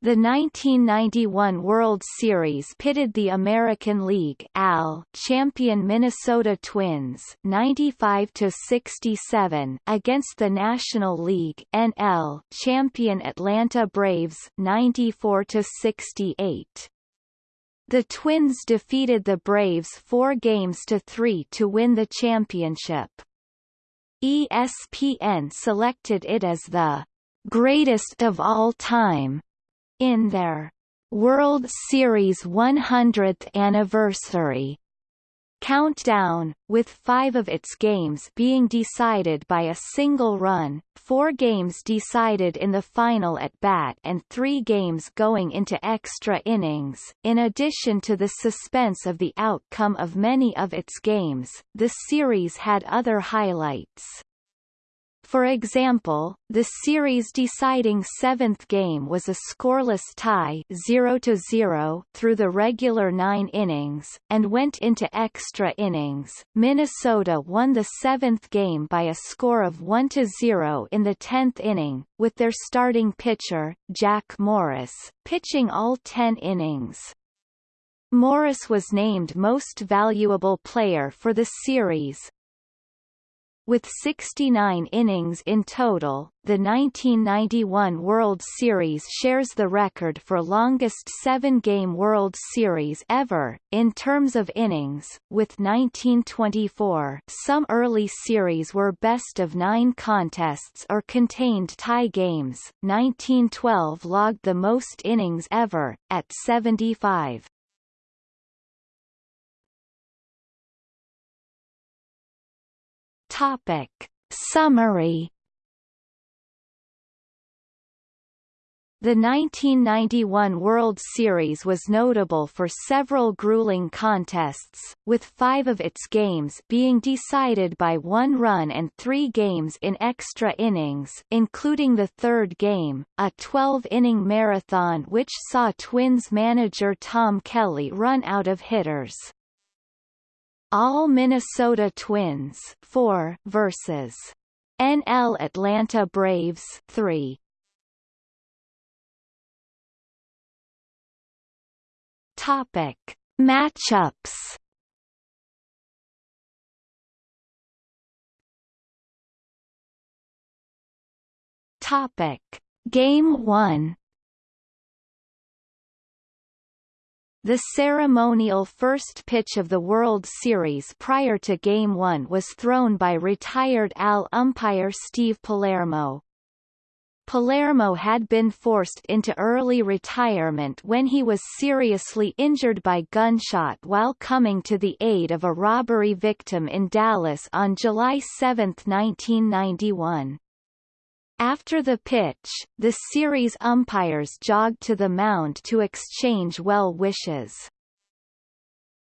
The 1991 World Series pitted the American League AL champion Minnesota Twins 95 to 67 against the National League NL champion Atlanta Braves 94 to 68. The Twins defeated the Braves 4 games to 3 to win the championship. ESPN selected it as the greatest of all time in their World Series 100th anniversary countdown, with five of its games being decided by a single run, four games decided in the final at bat and three games going into extra innings. In addition to the suspense of the outcome of many of its games, the series had other highlights. For example, the series deciding seventh game was a scoreless tie 0-0 through the regular nine innings, and went into extra innings. Minnesota won the seventh game by a score of 1-0 in the tenth inning, with their starting pitcher, Jack Morris, pitching all ten innings. Morris was named Most Valuable Player for the series, with 69 innings in total, the 1991 World Series shares the record for longest seven-game World Series ever, in terms of innings, with 1924 some early series were best-of-nine contests or contained tie games, 1912 logged the most innings ever, at 75. Topic. Summary The 1991 World Series was notable for several grueling contests, with five of its games being decided by one run and three games in extra innings including the third game, a 12-inning marathon which saw Twins manager Tom Kelly run out of hitters. All Minnesota Twins 4 versus NL Atlanta Braves 3. Topic: Matchups. Topic: Game 1 The ceremonial first pitch of the World Series prior to Game 1 was thrown by retired AL umpire Steve Palermo. Palermo had been forced into early retirement when he was seriously injured by gunshot while coming to the aid of a robbery victim in Dallas on July 7, 1991. After the pitch, the series umpires jogged to the mound to exchange well wishes.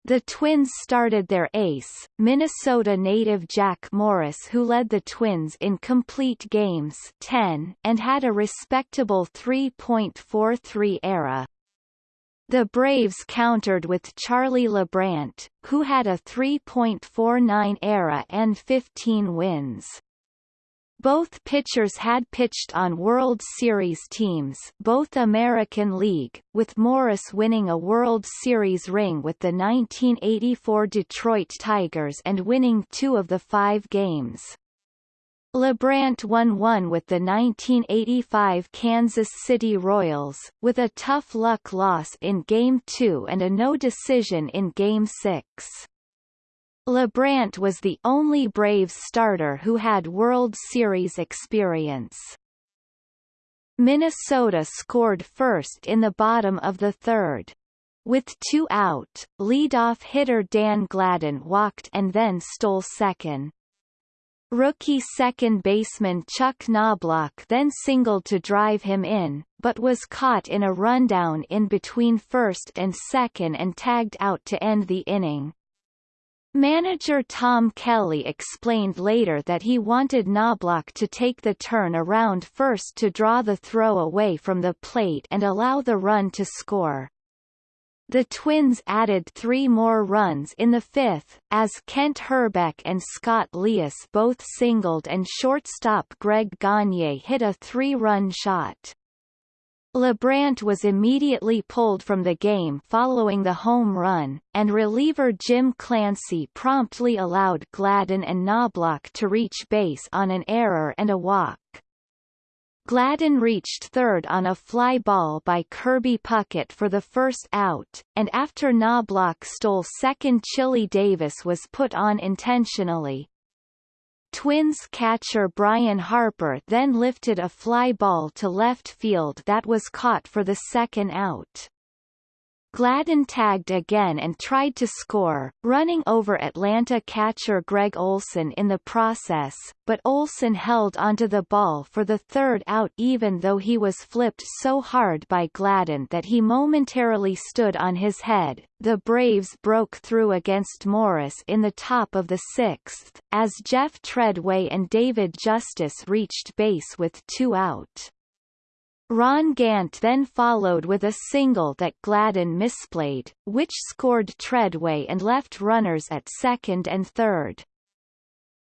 The Twins started their ace, Minnesota native Jack Morris who led the Twins in complete games 10 and had a respectable 3.43 ERA. The Braves countered with Charlie Leibrandt, who had a 3.49 ERA and 15 wins. Both pitchers had pitched on World Series teams both American League, with Morris winning a World Series ring with the 1984 Detroit Tigers and winning two of the five games. Leibrandt won one with the 1985 Kansas City Royals, with a tough luck loss in Game 2 and a no decision in Game 6. Leibrandt was the only Braves starter who had World Series experience. Minnesota scored first in the bottom of the third. With two out, leadoff hitter Dan Gladden walked and then stole second. Rookie second baseman Chuck Knoblauch then singled to drive him in, but was caught in a rundown in between first and second and tagged out to end the inning. Manager Tom Kelly explained later that he wanted Knoblauch to take the turn around first to draw the throw away from the plate and allow the run to score. The Twins added three more runs in the fifth, as Kent Hrbek and Scott Leius both singled and shortstop Greg Gagne hit a three-run shot. Leibrandt was immediately pulled from the game following the home run, and reliever Jim Clancy promptly allowed Gladden and Knoblauch to reach base on an error and a walk. Gladden reached third on a fly ball by Kirby Puckett for the first out, and after Knoblauch stole second Chili Davis was put on intentionally, Twins catcher Brian Harper then lifted a fly ball to left field that was caught for the second out. Gladden tagged again and tried to score, running over Atlanta catcher Greg Olson in the process, but Olson held onto the ball for the third out even though he was flipped so hard by Gladden that he momentarily stood on his head. The Braves broke through against Morris in the top of the sixth, as Jeff Treadway and David Justice reached base with two out. Ron Gant then followed with a single that Gladden misplayed, which scored Treadway and left runners at second and third.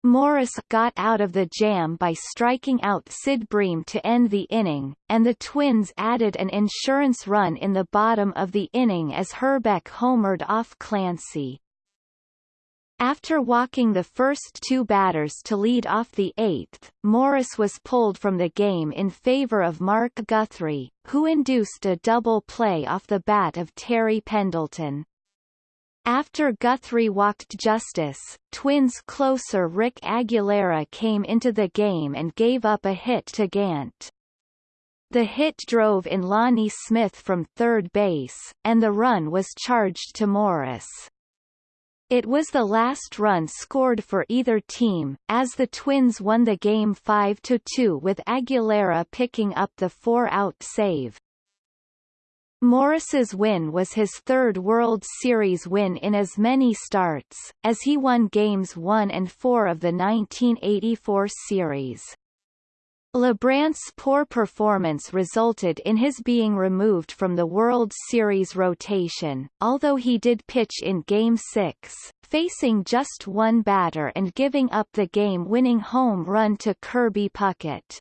Morris got out of the jam by striking out Sid Bream to end the inning, and the Twins added an insurance run in the bottom of the inning as Hrbek homered off Clancy. After walking the first two batters to lead off the eighth, Morris was pulled from the game in favor of Mark Guthrie, who induced a double play off the bat of Terry Pendleton. After Guthrie walked Justice, Twins closer Rick Aguilera came into the game and gave up a hit to Gant. The hit drove in Lonnie Smith from third base, and the run was charged to Morris. It was the last run scored for either team, as the Twins won the game 5-2 with Aguilera picking up the four-out save. Morris's win was his third World Series win in as many starts, as he won Games 1 and 4 of the 1984 series. Leibrandt's poor performance resulted in his being removed from the World Series rotation, although he did pitch in Game 6, facing just one batter and giving up the game-winning home run to Kirby Puckett.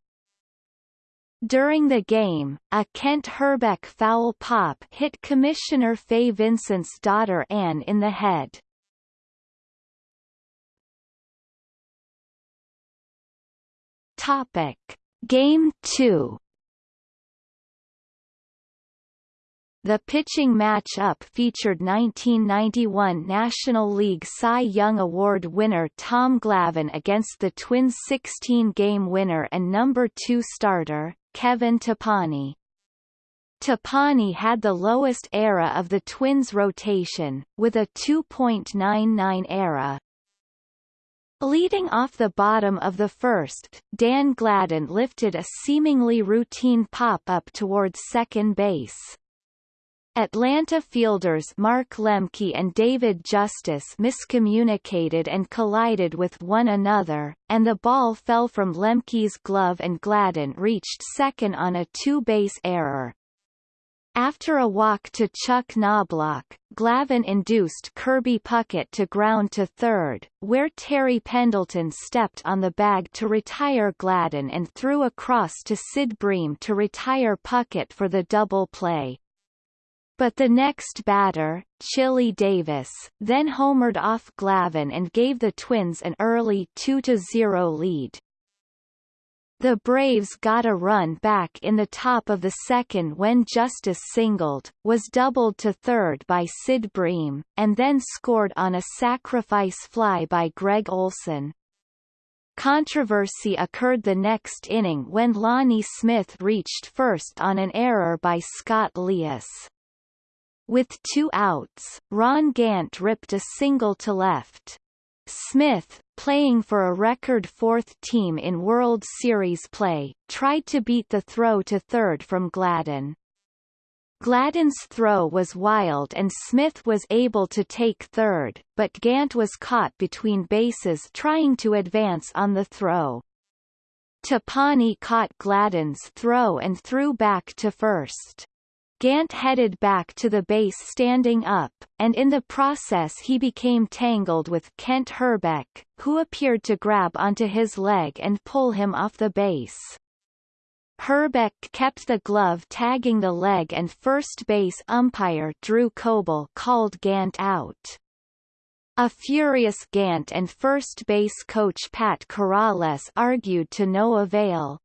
During the game, a Kent Hrbek foul pop hit Commissioner Fay Vincent's daughter Anne in the head. Topic: Game 2. The pitching matchup featured 1991 National League Cy Young Award winner Tom Glavine against the Twins' 16-game winner and number 2 starter, Kevin Tapani. Tapani had the lowest ERA of the Twins' rotation, with a 2.99 ERA, Leading off the bottom of the first, Dan Gladden lifted a seemingly routine pop-up towards second base. Atlanta fielders Mark Lemke and David Justice miscommunicated and collided with one another, and the ball fell from Lemke's glove and Gladden reached second on a two-base error. After a walk to Chuck Knoblauch, Glavine induced Kirby Puckett to ground to third, where Terry Pendleton stepped on the bag to retire Gladden and threw across to Sid Bream to retire Puckett for the double play. But the next batter, Chili Davis, then homered off Glavine and gave the Twins an early 2-0 lead. The Braves got a run back in the top of the second when Justice singled, was doubled to third by Sid Bream, and then scored on a sacrifice fly by Greg Olson. Controversy occurred the next inning when Lonnie Smith reached first on an error by Scott Leius. With two outs, Ron Gant ripped a single to left. Smith, playing for a record fourth team in World Series play, tried to beat the throw to third from Gladden. Gladden's throw was wild and Smith was able to take third, but Gant was caught between bases trying to advance on the throw. Tapani caught Gladden's throw and threw back to first. Gant headed back to the base standing up, and in the process he became tangled with Kent Hrbek, who appeared to grab onto his leg and pull him off the base. Hrbek kept the glove tagging the leg and first base umpire Drew Coble called Gant out. A furious Gant and first base coach Pat Corrales argued to no avail.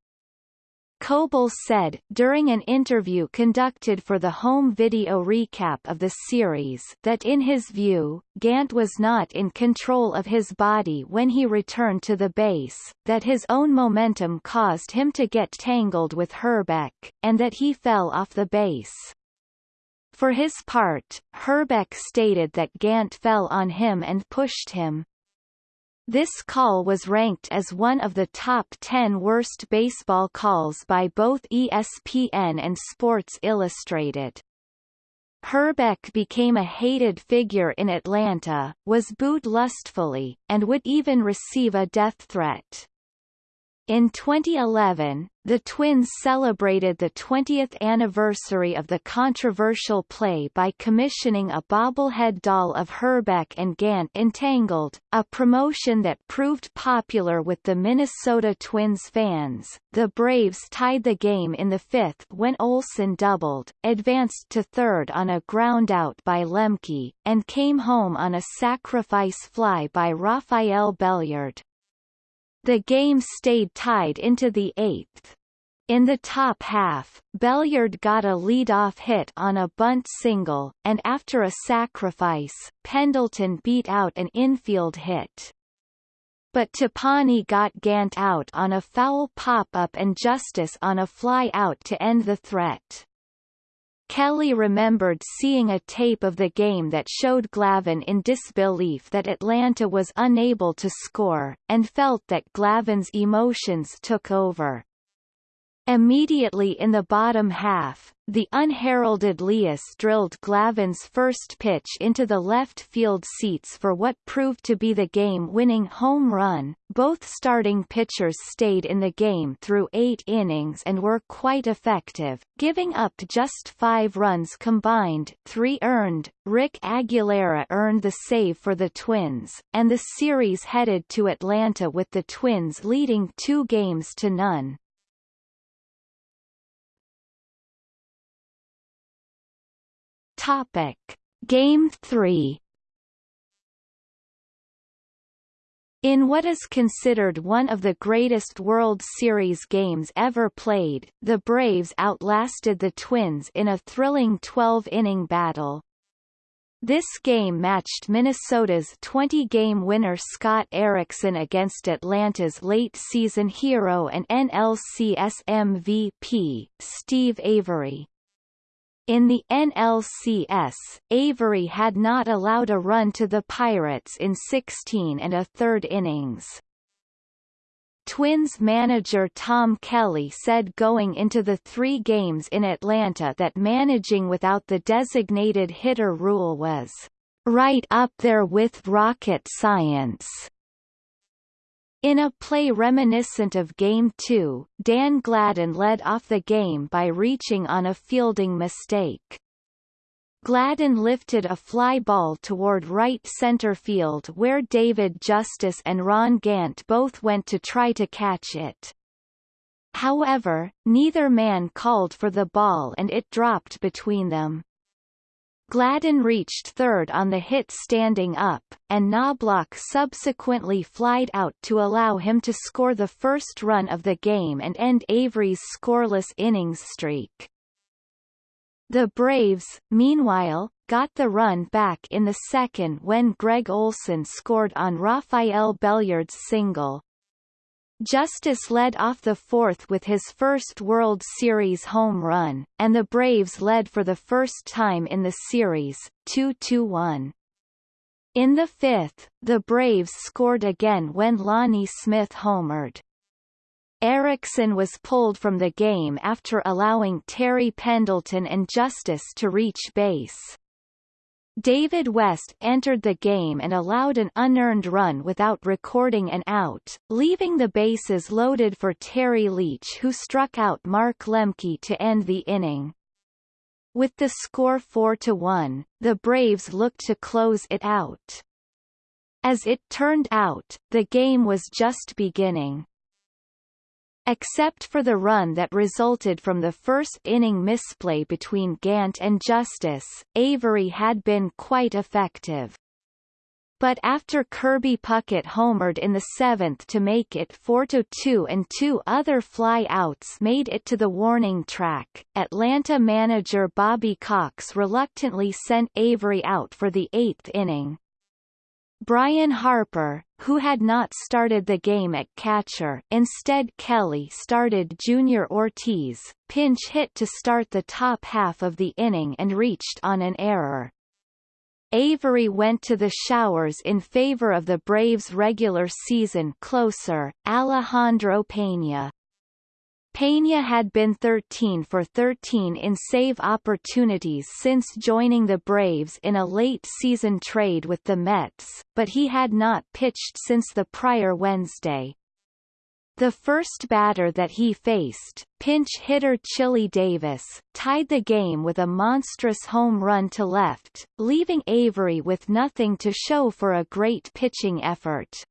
Coble said, during an interview conducted for the home video recap of the series that in his view, Gant was not in control of his body when he returned to the base, that his own momentum caused him to get tangled with Hrbek, and that he fell off the base. For his part, Hrbek stated that Gant fell on him and pushed him. This call was ranked as one of the top 10 worst baseball calls by both ESPN and Sports Illustrated. Hrbek became a hated figure in Atlanta, was booed lustfully, and would even receive a death threat. In 2011, the Twins celebrated the 20th anniversary of the controversial play by commissioning a bobblehead doll of Hrbek and Gant entangled, a promotion that proved popular with the Minnesota Twins fans. The Braves tied the game in the fifth when Olson doubled, advanced to third on a groundout by Lemke, and came home on a sacrifice fly by Rafael Belliard. The game stayed tied into the eighth. In the top half, Belliard got a lead-off hit on a bunt single, and after a sacrifice, Pendleton beat out an infield hit. But Tapani got Gant out on a foul pop-up and Justice on a fly out to end the threat. Kelly remembered seeing a tape of the game that showed Glavine in disbelief that Atlanta was unable to score, and felt that Glavine's emotions took over. Immediately in the bottom half, the unheralded Leius drilled Glavine's first pitch into the left field seats for what proved to be the game-winning home run. Both starting pitchers stayed in the game through eight innings and were quite effective, giving up just five runs combined, three earned. Rick Aguilera earned the save for the Twins, and the series headed to Atlanta with the Twins leading two games to none. Topic: Game 3 In what is considered one of the greatest World Series games ever played, the Braves outlasted the Twins in a thrilling 12-inning battle. This game matched Minnesota's 20-game winner Scott Erickson against Atlanta's late-season hero and NLCS MVP, Steve Avery. In the NLCS, Avery had not allowed a run to the Pirates in 16 and a third innings. Twins manager Tom Kelly said going into the three games in Atlanta that managing without the designated hitter rule was right up there with rocket science. In a play reminiscent of Game 2, Dan Gladden led off the game by reaching on a fielding mistake. Gladden lifted a fly ball toward right center field where David Justice and Ron Gant both went to try to catch it. However, neither man called for the ball and it dropped between them. Gladden reached third on the hit standing up, and Knoblauch subsequently flied out to allow him to score the first run of the game and end Avery's scoreless innings streak. The Braves, meanwhile, got the run back in the second when Greg Olson scored on Rafael Belliard's single. Justice led off the fourth with his first World Series home run, and the Braves led for the first time in the series, 2-1. In the fifth, the Braves scored again when Lonnie Smith homered. Erickson was pulled from the game after allowing Terry Pendleton and Justice to reach base. David West entered the game and allowed an unearned run without recording an out, leaving the bases loaded for Terry Leach who struck out Mark Lemke to end the inning. With the score 4-1, the Braves looked to close it out. As it turned out, the game was just beginning. Except for the run that resulted from the first inning misplay between Gant and Justice, Avery had been quite effective. But after Kirby Puckett homered in the seventh to make it 4-2 and two other fly-outs made it to the warning track, Atlanta manager Bobby Cox reluctantly sent Avery out for the eighth inning. Brian Harper, who had not started the game at catcher instead Kelly started Junior Ortiz, pinch hit to start the top half of the inning and reached on an error. Avery went to the showers in favor of the Braves' regular season closer, Alejandro Pena. Pena had been 13 for 13 in save opportunities since joining the Braves in a late-season trade with the Mets, but he had not pitched since the prior Wednesday. The first batter that he faced, pinch hitter Chili Davis, tied the game with a monstrous home run to left, leaving Avery with nothing to show for a great pitching effort.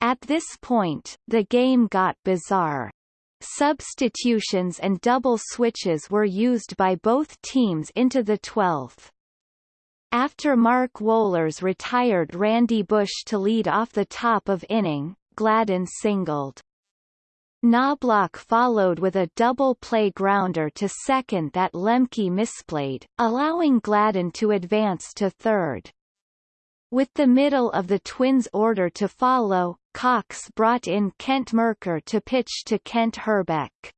At this point, the game got bizarre. Substitutions and double switches were used by both teams into the 12th. After Mark Wohlers retired Randy Bush to lead off the top of inning, Gladden singled. Knoblauch followed with a double play grounder to second that Lemke misplayed, allowing Gladden to advance to third. With the middle of the Twins' order to follow, Cox brought in Kent Mercker to pitch to Kent Hrbek.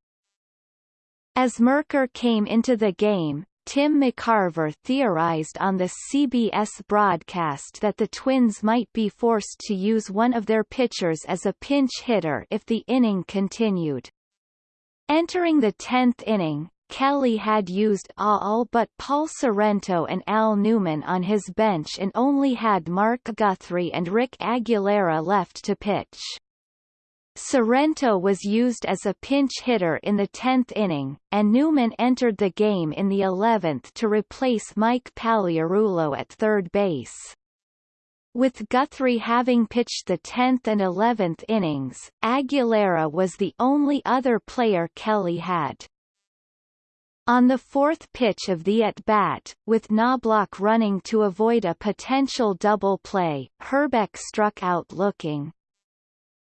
As Mercker came into the game, Tim McCarver theorized on the CBS broadcast that the Twins might be forced to use one of their pitchers as a pinch hitter if the inning continued. Entering the tenth inning, Kelly had used all but Paul Sorrento and Al Newman on his bench and only had Mark Guthrie and Rick Aguilera left to pitch. Sorrento was used as a pinch hitter in the 10th inning, and Newman entered the game in the 11th to replace Mike Pagliarulo at third base. With Guthrie having pitched the 10th and 11th innings, Aguilera was the only other player Kelly had. On the fourth pitch of the at-bat, with Knoblauch running to avoid a potential double play, Hrbek struck out looking.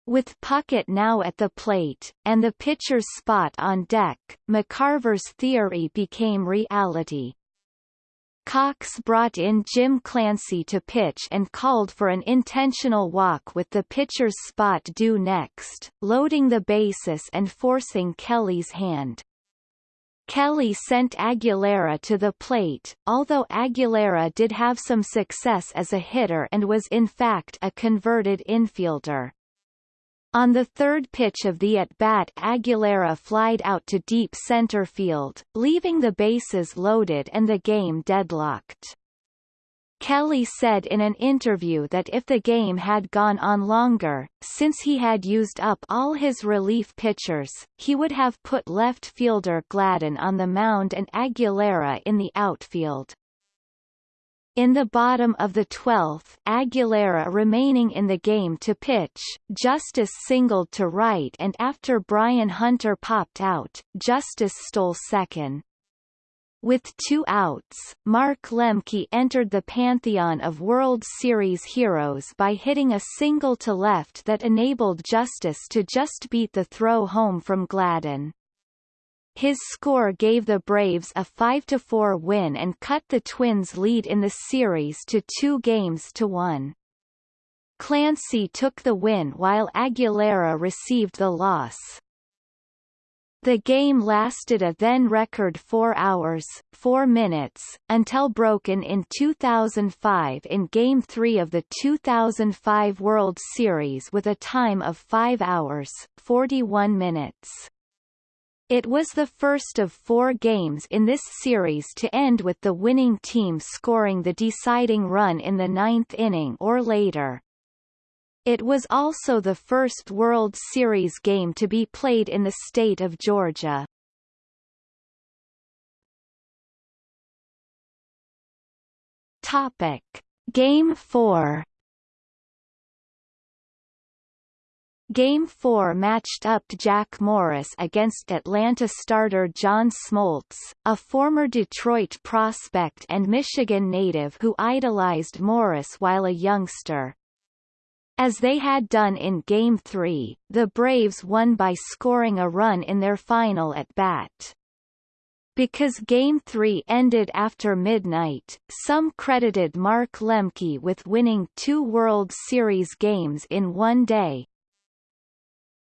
With Puckett now at the plate, and the pitcher's spot on deck, McCarver's theory became reality. Cox brought in Jim Clancy to pitch and called for an intentional walk with the pitcher's spot due next, loading the bases and forcing Kelly's hand. Kelly sent Aguilera to the plate, although Aguilera did have some success as a hitter and was in fact a converted infielder. On the third pitch of the at-bat Aguilera flied out to deep center field, leaving the bases loaded and the game deadlocked. Kelly said in an interview that if the game had gone on longer, since he had used up all his relief pitchers, he would have put left fielder Gladden on the mound and Aguilera in the outfield. In the bottom of the 12th Aguilera remaining in the game to pitch, Justice singled to right and after Brian Hunter popped out, Justice stole second. With two outs, Mark Lemke entered the pantheon of World Series heroes by hitting a single to left that enabled Justice to just beat the throw home from Gladden. His score gave the Braves a 5-4 win and cut the Twins' lead in the series to two games to one. Clancy took the win while Aguilera received the loss. The game lasted a then-record 4 hours, 4 minutes, until broken in 2005 in Game 3 of the 2005 World Series with a time of 5 hours, 41 minutes. It was the first of four games in this series to end with the winning team scoring the deciding run in the ninth inning or later. It was also the first World Series game to be played in the state of Georgia. Topic: Game 4 Game 4 matched up Jack Morris against Atlanta starter John Smoltz, a former Detroit prospect and Michigan native who idolized Morris while a youngster. As they had done in Game 3, the Braves won by scoring a run in their final at bat. Because Game 3 ended after midnight, some credited Mark Lemke with winning two World Series games in one day,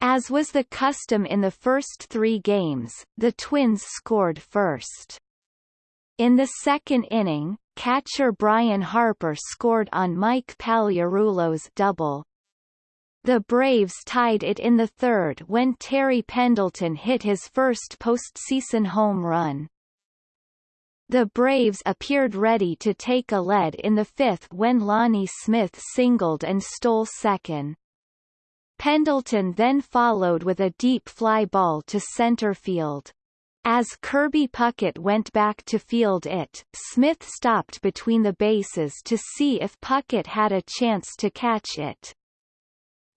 as was the custom in the first three games, the Twins scored first. In the second inning, catcher Brian Harper scored on Mike Pagliarulo's double. The Braves tied it in the third when Terry Pendleton hit his first postseason home run. The Braves appeared ready to take a lead in the fifth when Lonnie Smith singled and stole second. Pendleton then followed with a deep fly ball to center field. As Kirby Puckett went back to field it, Smith stopped between the bases to see if Puckett had a chance to catch it.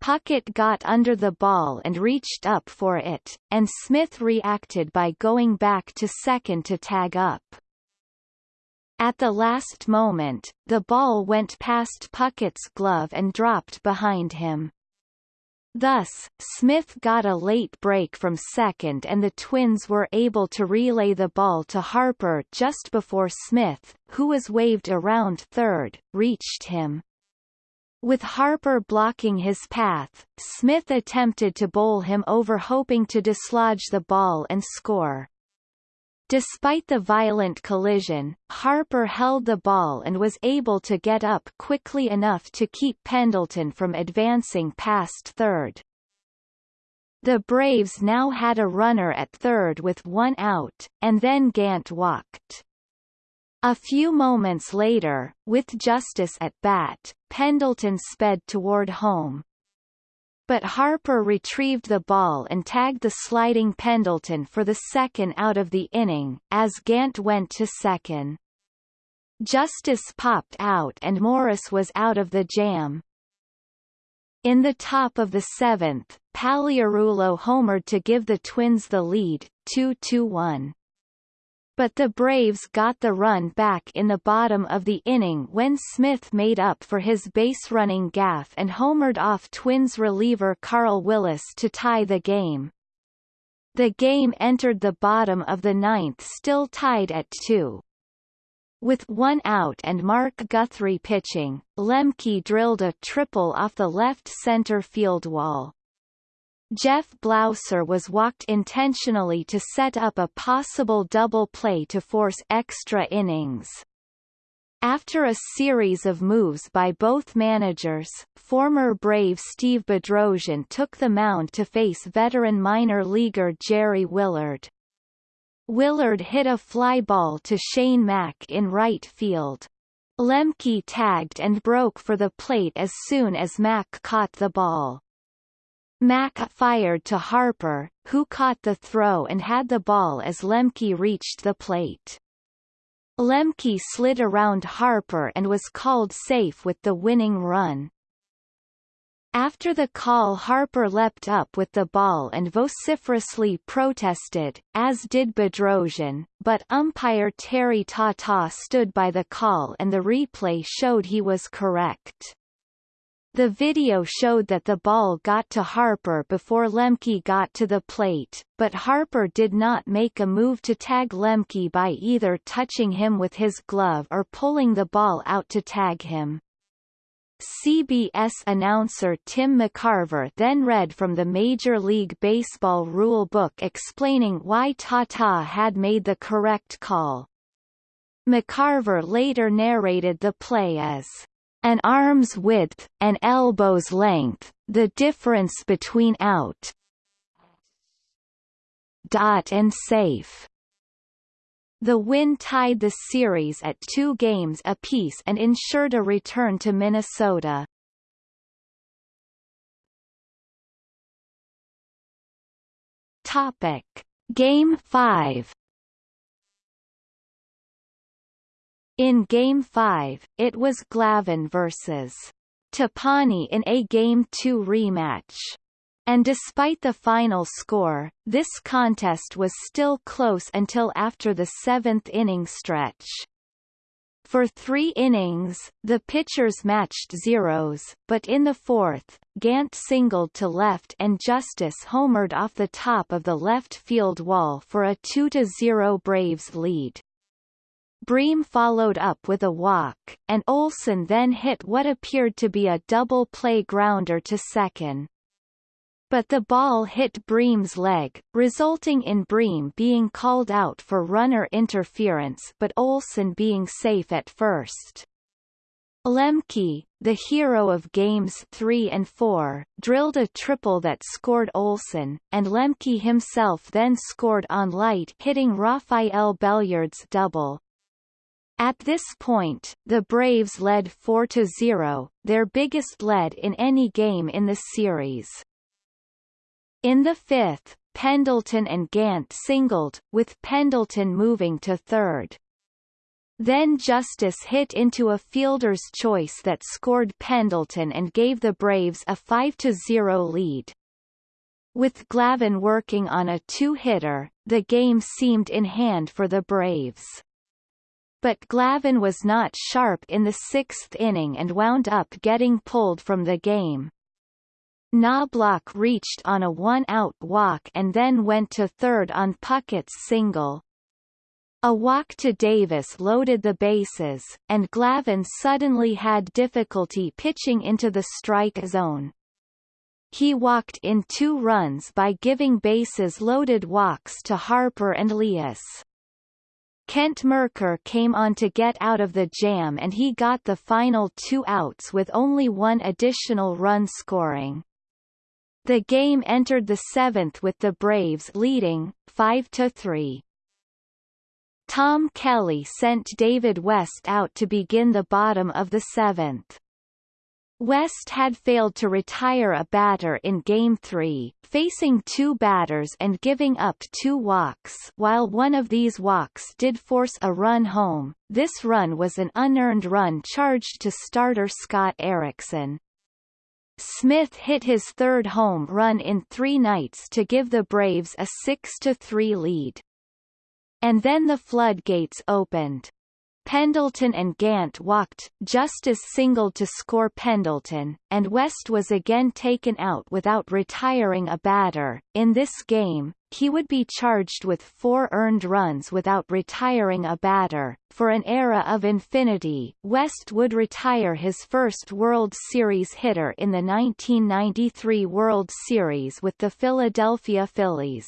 Puckett got under the ball and reached up for it, and Smith reacted by going back to second to tag up. At the last moment, the ball went past Puckett's glove and dropped behind him. Thus, Smith got a late break from second and the Twins were able to relay the ball to Harper just before Smith, who was waved around third, reached him. With Harper blocking his path, Smith attempted to bowl him over hoping to dislodge the ball and score. Despite the violent collision, Harper held the ball and was able to get up quickly enough to keep Pendleton from advancing past third. The Braves now had a runner at third with one out, and then Gant walked. A few moments later, with Justice at bat, Pendleton sped toward home but Harper retrieved the ball and tagged the sliding Pendleton for the second out of the inning, as Gant went to second. Justice popped out and Morris was out of the jam. In the top of the seventh, Pagliarulo homered to give the Twins the lead, 2-1 but the Braves got the run back in the bottom of the inning when Smith made up for his base-running gaffe and homered off Twins reliever Carl Willis to tie the game. The game entered the bottom of the ninth still tied at 2. With one out and Mark Guthrie pitching, Lemke drilled a triple off the left center field wall. Jeff Blauser was walked intentionally to set up a possible double play to force extra innings. After a series of moves by both managers, former Brave Steve Bedrosian took the mound to face veteran minor leaguer Jerry Willard. Willard hit a fly ball to Shane Mack in right field. Lemke tagged and broke for the plate as soon as Mack caught the ball. Mack fired to Harper, who caught the throw and had the ball as Lemke reached the plate. Lemke slid around Harper and was called safe with the winning run. After the call Harper leapt up with the ball and vociferously protested, as did Bedrosian, but umpire Terry Tata stood by the call and the replay showed he was correct. The video showed that the ball got to Harper before Lemke got to the plate, but Harper did not make a move to tag Lemke by either touching him with his glove or pulling the ball out to tag him. CBS announcer Tim McCarver then read from the Major League Baseball rule book explaining why Tata had made the correct call. McCarver later narrated the play as an arm's width, an elbow's length, the difference between out dot and safe. The win tied the series at two games apiece and ensured a return to Minnesota. Topic: Game 5 In Game 5, it was Glavine vs. Tapani in a Game 2 rematch. And despite the final score, this contest was still close until after the seventh inning stretch. For three innings, the pitchers matched zeros, but in the fourth, Gant singled to left and Justice homered off the top of the left field wall for a 2-0 Braves lead. Bream followed up with a walk, and Olson then hit what appeared to be a double play grounder to second but the ball hit Bream's leg, resulting in Bream being called out for runner interference but Olson being safe at first. Lemke, the hero of games 3 and 4, drilled a triple that scored Olson, and Lemke himself then scored on light hitting Rafael Belliard's double. At this point, the Braves led 4-0, their biggest lead in any game in the series. In the fifth, Pendleton and Gant singled, with Pendleton moving to third. Then Justice hit into a fielder's choice that scored Pendleton and gave the Braves a 5-0 lead. With Glavine working on a two-hitter, the game seemed in hand for the Braves. But Glavine was not sharp in the sixth inning and wound up getting pulled from the game. Knoblauch reached on a one-out walk and then went to third on Puckett's single. A walk to Davis loaded the bases, and Glavine suddenly had difficulty pitching into the strike zone. He walked in two runs by giving bases loaded walks to Harper and Leius. Kent Mercker came on to get out of the jam and he got the final two outs with only one additional run scoring. The game entered the seventh with the Braves leading, 5-3. Tom Kelly sent David West out to begin the bottom of the seventh. West had failed to retire a batter in Game 3, facing two batters and giving up two walks while one of these walks did force a run home. This run was an unearned run charged to starter Scott Erickson. Smith hit his third home run in three nights to give the Braves a 6-3 lead. And then the floodgates opened. Pendleton and Gant walked, Justice singled to score Pendleton, and West was again taken out without retiring a batter. In this game, he would be charged with four earned runs without retiring a batter. For an era of infinity, West would retire his first World Series hitter in the 1993 World Series with the Philadelphia Phillies.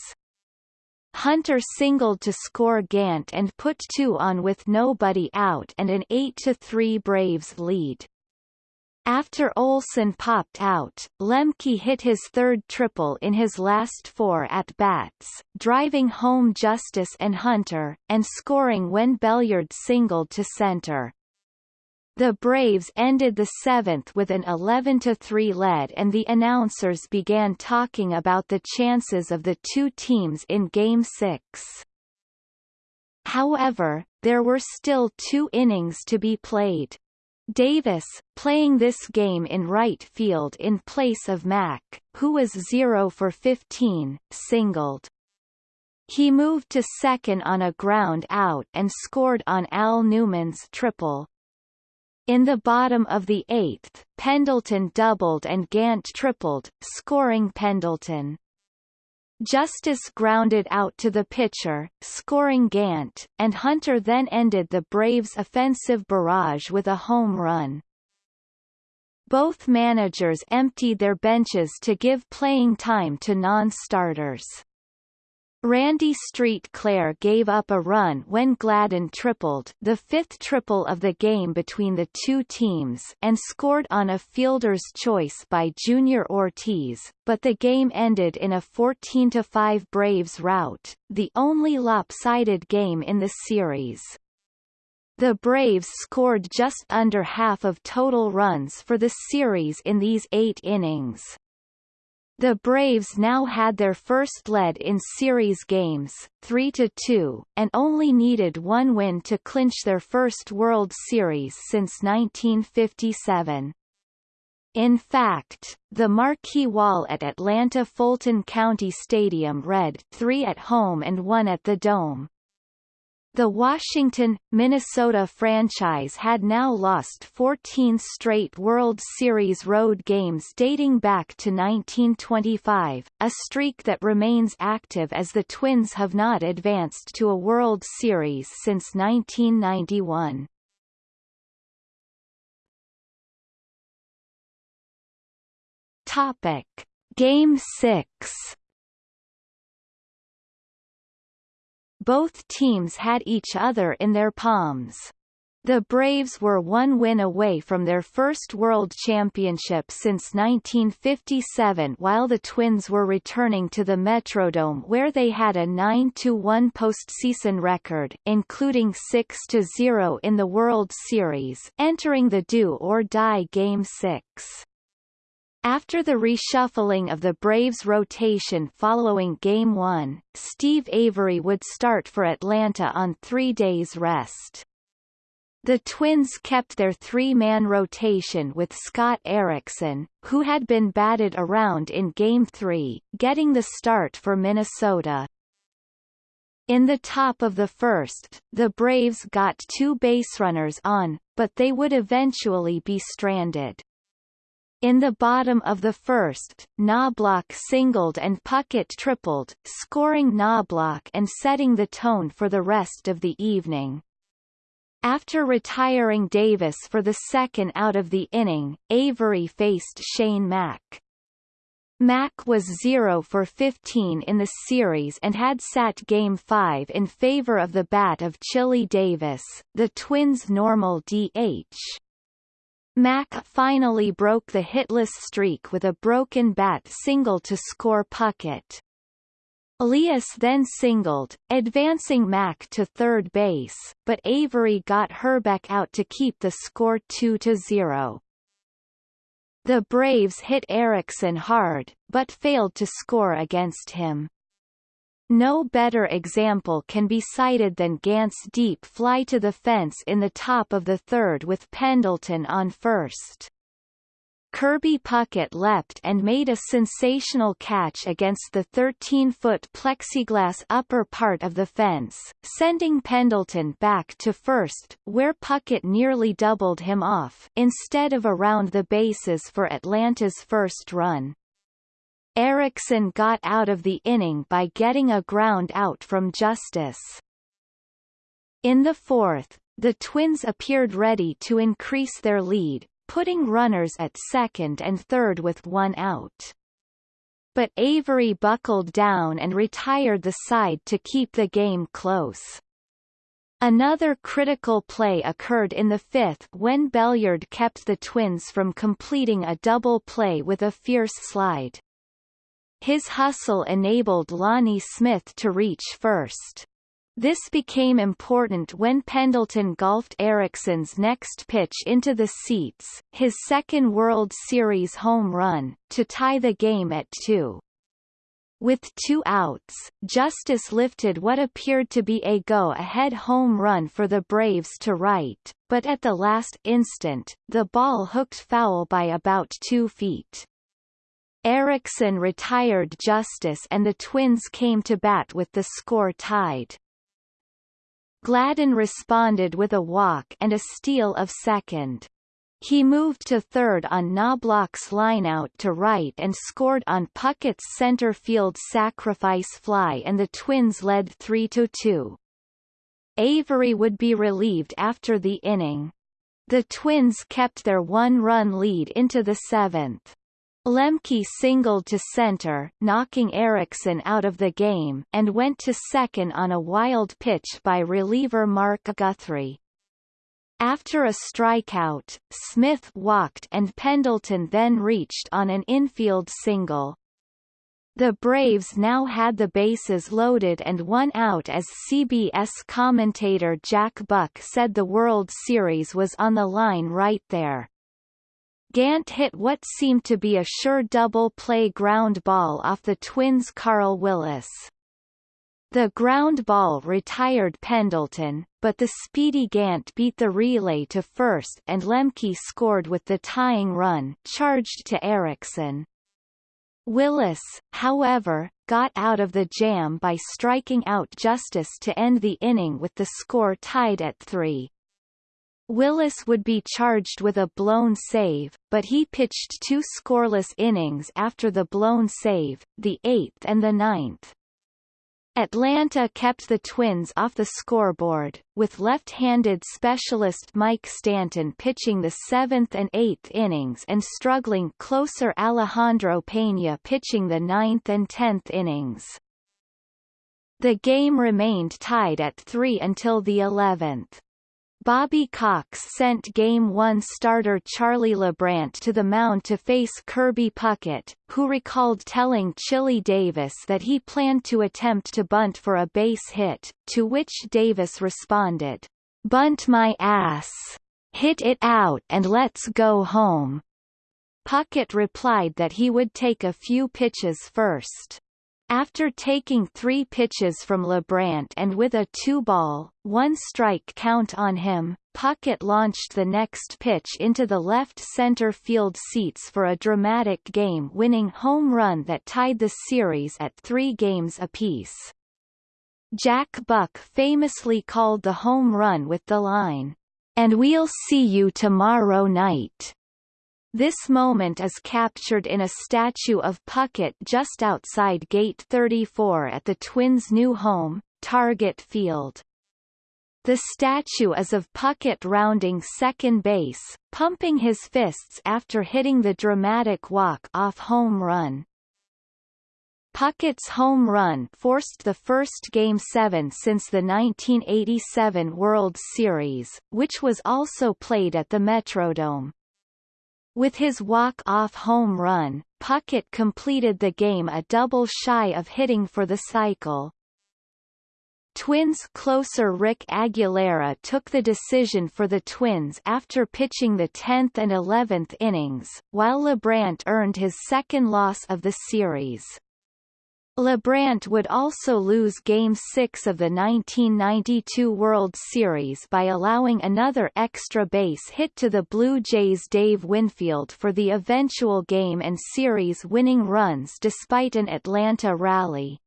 Hunter singled to score Gant and put two on with nobody out and an 8-3 Braves lead. After Olson popped out, Lemke hit his third triple in his last four at-bats, driving home Justice and Hunter, and scoring when Belliard singled to center. The Braves ended the seventh with an 11-3 lead and the announcers began talking about the chances of the two teams in Game 6. However, there were still two innings to be played. Davis, playing this game in right field in place of Mack, who was 0 for 15, singled. He moved to second on a ground out and scored on Al Newman's triple. In the bottom of the eighth, Pendleton doubled and Gant tripled, scoring Pendleton. Justice grounded out to the pitcher, scoring Gant, and Hunter then ended the Braves' offensive barrage with a home run. Both managers emptied their benches to give playing time to non-starters. Randy Street Clair gave up a run when Gladden tripled the fifth triple of the game between the two teams and scored on a fielder's choice by Junior Ortiz, but the game ended in a 14-5 Braves rout, the only lopsided game in the series. The Braves scored just under half of total runs for the series in these eight innings. The Braves now had their first lead in series games, 3-2, and only needed one win to clinch their first World Series since 1957. In fact, the marquee wall at Atlanta Fulton County Stadium read, three at home and one at the Dome. The Washington, Minnesota franchise had now lost 14 straight World Series road games dating back to 1925, a streak that remains active as the Twins have not advanced to a World Series since 1991. Topic. Game 6 Both teams had each other in their palms. The Braves were one win away from their first World Championship since 1957 while the Twins were returning to the Metrodome where they had a 9-1 postseason record, including 6-0 in the World Series, entering the do-or-die Game 6. After the reshuffling of the Braves' rotation following Game 1, Steve Avery would start for Atlanta on three days' rest. The Twins kept their three-man rotation with Scott Erickson, who had been batted around in Game 3, getting the start for Minnesota. In the top of the first, the Braves got two base runners on, but they would eventually be stranded. In the bottom of the first, Knoblauch singled and Puckett tripled, scoring Knoblauch and setting the tone for the rest of the evening. After retiring Davis for the second out of the inning, Avery faced Shane Mack. Mack was 0 for 15 in the series and had sat Game 5 in favor of the bat of Chili Davis, the Twins' normal DH. Mack finally broke the hitless streak with a broken bat single to score Puckett. Leius then singled, advancing Mack to third base, but Avery got Hrbek out to keep the score 2-0. The Braves hit Erickson hard, but failed to score against him. No better example can be cited than Gant's deep fly to the fence in the top of the third with Pendleton on first. Kirby Puckett leapt and made a sensational catch against the 13-foot plexiglass upper part of the fence, sending Pendleton back to first, where Puckett nearly doubled him off instead of around the bases for Atlanta's first run. Erickson got out of the inning by getting a ground out from Justice. In the fourth, the Twins appeared ready to increase their lead, putting runners at second and third with one out. But Avery buckled down and retired the side to keep the game close. Another critical play occurred in the fifth when Belliard kept the Twins from completing a double play with a fierce slide. His hustle enabled Lonnie Smith to reach first. This became important when Pendleton golfed Erickson's next pitch into the seats, his second World Series home run, to tie the game at two. With two outs, Justice lifted what appeared to be a go-ahead home run for the Braves to right, but at the last instant, the ball hooked foul by about two feet. Erickson retired Justice and the Twins came to bat with the score tied. Gladden responded with a walk and a steal of second. He moved to third on Knoblauch's lineout to right and scored on Puckett's center field sacrifice fly and the Twins led 3-2. Avery would be relieved after the inning. The Twins kept their one-run lead into the seventh. Lemke singled to center, knocking Erickson out of the game, and went to second on a wild pitch by reliever Mark Guthrie. After a strikeout, Smith walked and Pendleton then reached on an infield single. The Braves now had the bases loaded and one out as CBS commentator Jack Buck said the World Series was on the line right there. Gant hit what seemed to be a sure double play ground ball off the Twins' Carl Willis. The ground ball retired Pendleton, but the speedy Gant beat the relay to first and Lemke scored with the tying run charged to Erickson. Willis, however, got out of the jam by striking out Justice to end the inning with the score tied at three. Willis would be charged with a blown save, but he pitched two scoreless innings after the blown save, the eighth and the ninth. Atlanta kept the Twins off the scoreboard, with left-handed specialist Mike Stanton pitching the seventh and eighth innings and struggling closer Alejandro Pena pitching the ninth and tenth innings. The game remained tied at three until the eleventh. Bobby Cox sent Game 1 starter Charlie Leibrandt to the mound to face Kirby Puckett, who recalled telling Chili Davis that he planned to attempt to bunt for a base hit, to which Davis responded, Bunt my ass. Hit it out and let's go home. Puckett replied that he would take a few pitches first. After taking three pitches from Leibrandt and with a two-ball, one-strike count on him, Puckett launched the next pitch into the left center field seats for a dramatic game-winning home run that tied the series at three games apiece. Jack Buck famously called the home run with the line, "And we'll see you tomorrow night." This moment is captured in a statue of Puckett just outside Gate 34 at the Twins' new home, Target Field. The statue is of Puckett rounding second base, pumping his fists after hitting the dramatic walk-off home run. Puckett's home run forced the first Game 7 since the 1987 World Series, which was also played at the Metrodome. With his walk-off home run, Puckett completed the game a double shy of hitting for the cycle. Twins closer Rick Aguilera took the decision for the Twins after pitching the 10th and 11th innings, while Leibrandt earned his second loss of the series. Leibrandt would also lose Game 6 of the 1992 World Series by allowing another extra base hit to the Blue Jays' Dave Winfield for the eventual game and series winning runs despite an Atlanta rally.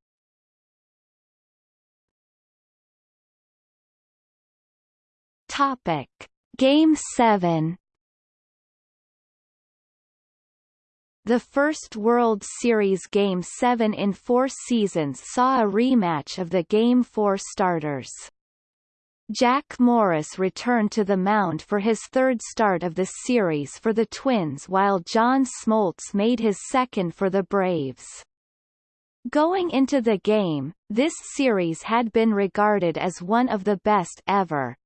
Topic. Game 7 The first World Series Game 7 in four seasons saw a rematch of the Game 4 starters. Jack Morris returned to the mound for his third start of the series for the Twins while John Smoltz made his second for the Braves. Going into the game, this series had been regarded as one of the best ever.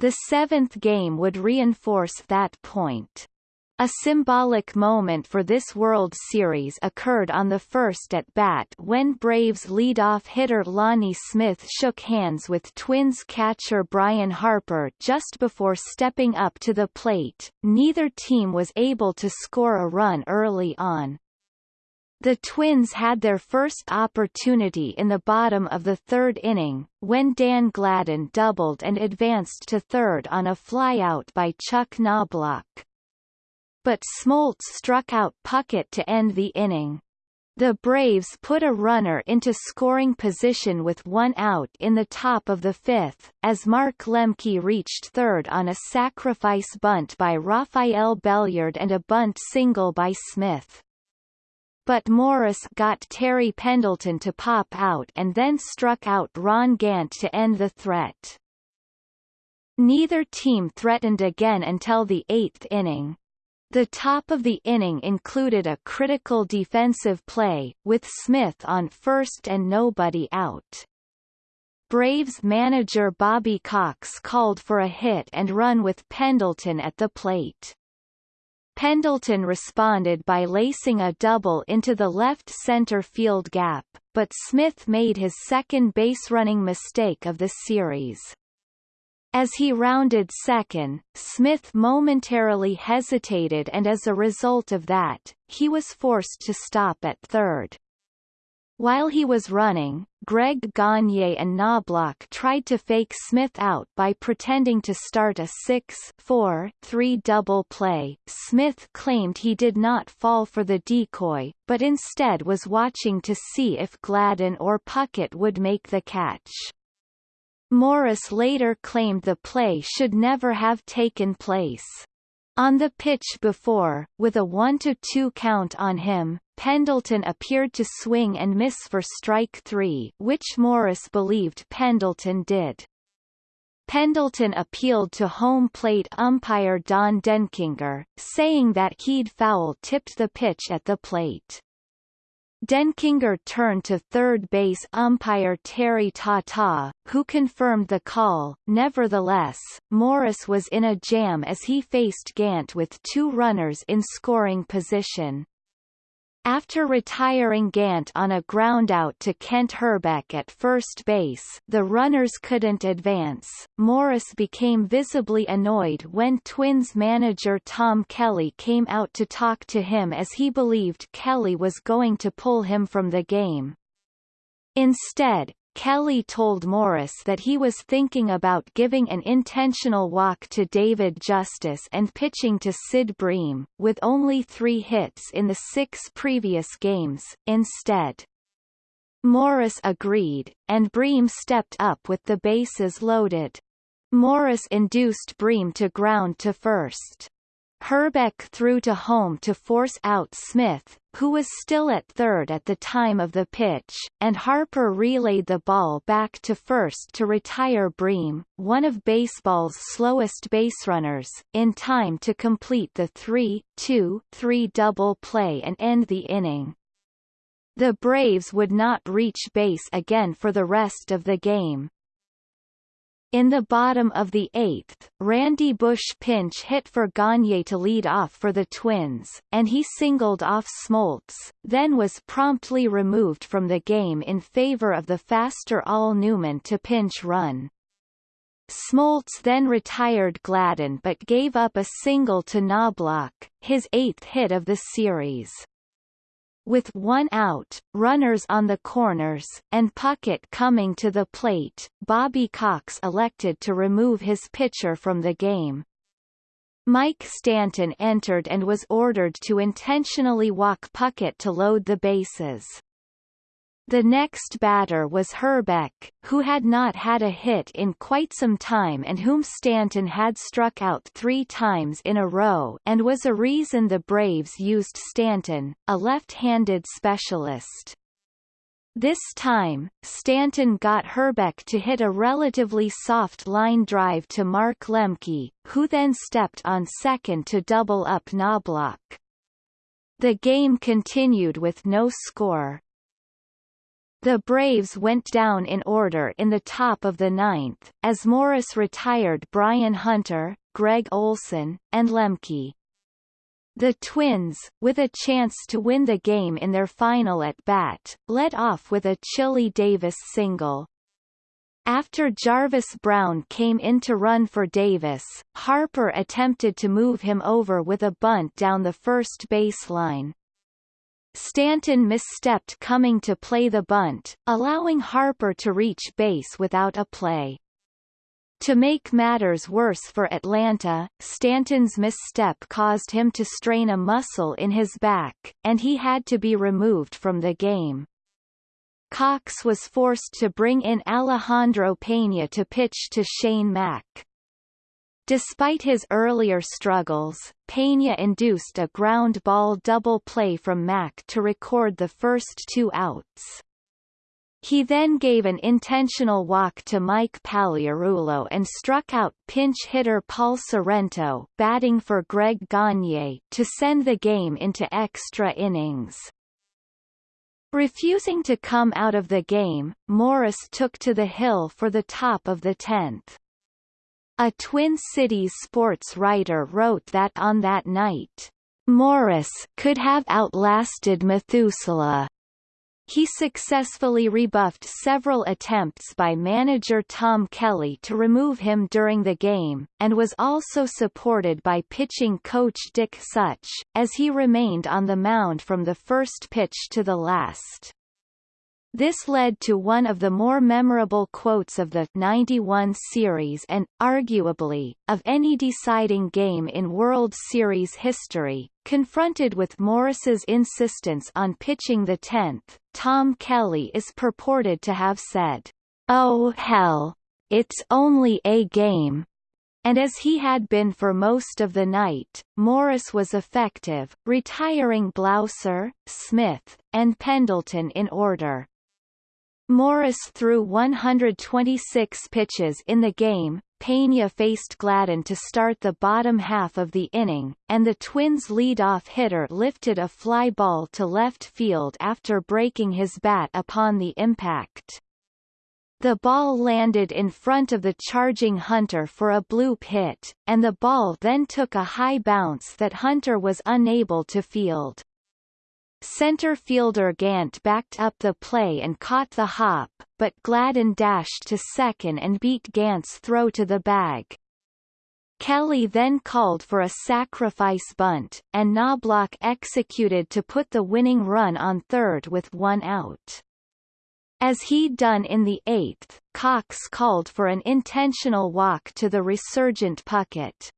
The seventh game would reinforce that point. A symbolic moment for this World Series occurred on the first at-bat when Braves leadoff hitter Lonnie Smith shook hands with Twins catcher Brian Harper just before stepping up to the plate. Neither team was able to score a run early on. The Twins had their first opportunity in the bottom of the third inning, when Dan Gladden doubled and advanced to third on a flyout by Chuck Knoblauch but Smoltz struck out Puckett to end the inning. The Braves put a runner into scoring position with one out in the top of the fifth, as Mark Lemke reached third on a sacrifice bunt by Rafael Belliard and a bunt single by Smith. But Morris got Terry Pendleton to pop out and then struck out Ron Gant to end the threat. Neither team threatened again until the eighth inning. The top of the inning included a critical defensive play, with Smith on first and nobody out. Braves manager Bobby Cox called for a hit and run with Pendleton at the plate. Pendleton responded by lacing a double into the left center field gap, but Smith made his second base running mistake of the series. As he rounded second, Smith momentarily hesitated and as a result of that, he was forced to stop at third. While he was running, Greg Gagne and Knoblauch tried to fake Smith out by pretending to start a 6-4-3 double play. Smith claimed he did not fall for the decoy, but instead was watching to see if Gladden or Puckett would make the catch. Morris later claimed the play should never have taken place. On the pitch before, with a 1-2 count on him, Pendleton appeared to swing and miss for strike three which Morris believed Pendleton did. Pendleton appealed to home plate umpire Don Denkinger, saying that he'd foul-tipped the pitch at the plate. Denkinger turned to third base umpire Terry Tata, who confirmed the call. Nevertheless, Morris was in a jam as he faced Gant with two runners in scoring position. After retiring Gant on a groundout to Kent Hrbek at first base the runners couldn't advance, Morris became visibly annoyed when Twins manager Tom Kelly came out to talk to him as he believed Kelly was going to pull him from the game. Instead, Kelly told Morris that he was thinking about giving an intentional walk to David Justice and pitching to Sid Bream, with only three hits in the six previous games, instead. Morris agreed, and Bream stepped up with the bases loaded. Morris induced Bream to ground to first. Hrbek threw to home to force out Smith, who was still at third at the time of the pitch, and Harper relayed the ball back to first to retire Bream, one of baseball's slowest baserunners, in time to complete the 3-2-3 double play and end the inning. The Braves would not reach base again for the rest of the game. In the bottom of the eighth, Randy Bush pinch hit for Gagne to lead off for the Twins, and he singled off Smoltz, then was promptly removed from the game in favor of the faster Al Newman to pinch run. Smoltz then retired Gladden but gave up a single to Knoblauch, his eighth hit of the series. With one out, runners on the corners, and Puckett coming to the plate, Bobby Cox elected to remove his pitcher from the game. Mike Stanton entered and was ordered to intentionally walk Puckett to load the bases. The next batter was Hrbek, who had not had a hit in quite some time and whom Stanton had struck out three times in a row and was a reason the Braves used Stanton, a left-handed specialist. This time, Stanton got Hrbek to hit a relatively soft line drive to Mark Lemke, who then stepped on second to double up Knoblauch. The game continued with no score. The Braves went down in order in the top of the ninth, as Morris retired Brian Hunter, Greg Olson, and Lemke. The Twins, with a chance to win the game in their final at-bat, led off with a Chili Davis single. After Jarvis Brown came in to run for Davis, Harper attempted to move him over with a bunt down the first baseline. Stanton misstepped coming to play the bunt, allowing Harper to reach base without a play. To make matters worse for Atlanta, Stanton's misstep caused him to strain a muscle in his back, and he had to be removed from the game. Cox was forced to bring in Alejandro Pena to pitch to Shane Mack. Despite his earlier struggles, Pena induced a ground ball double play from Mack to record the first two outs. He then gave an intentional walk to Mike Pagliarulo and struck out pinch hitter Paul Sorrento batting for Greg Gagne to send the game into extra innings. Refusing to come out of the game, Morris took to the hill for the top of the tenth. A Twin Cities sports writer wrote that on that night, Morris could have outlasted Methuselah. He successfully rebuffed several attempts by manager Tom Kelly to remove him during the game, and was also supported by pitching coach Dick Such, as he remained on the mound from the first pitch to the last. This led to one of the more memorable quotes of the 91 series and, arguably, of any deciding game in World Series history. Confronted with Morris's insistence on pitching the 10th, Tom Kelly is purported to have said, Oh hell! It's only a game. And as he had been for most of the night, Morris was effective, retiring Blauser, Smith, and Pendleton in order. Morris threw 126 pitches in the game, Pena faced Gladden to start the bottom half of the inning, and the Twins' lead-off hitter lifted a fly ball to left field after breaking his bat upon the impact. The ball landed in front of the charging Hunter for a bloop hit, and the ball then took a high bounce that Hunter was unable to field. Center fielder Gant backed up the play and caught the hop, but Gladden dashed to second and beat Gant's throw to the bag. Kelly then called for a sacrifice bunt, and Knoblauch executed to put the winning run on third with one out. As he'd done in the eighth, Cox called for an intentional walk to the resurgent Puckett.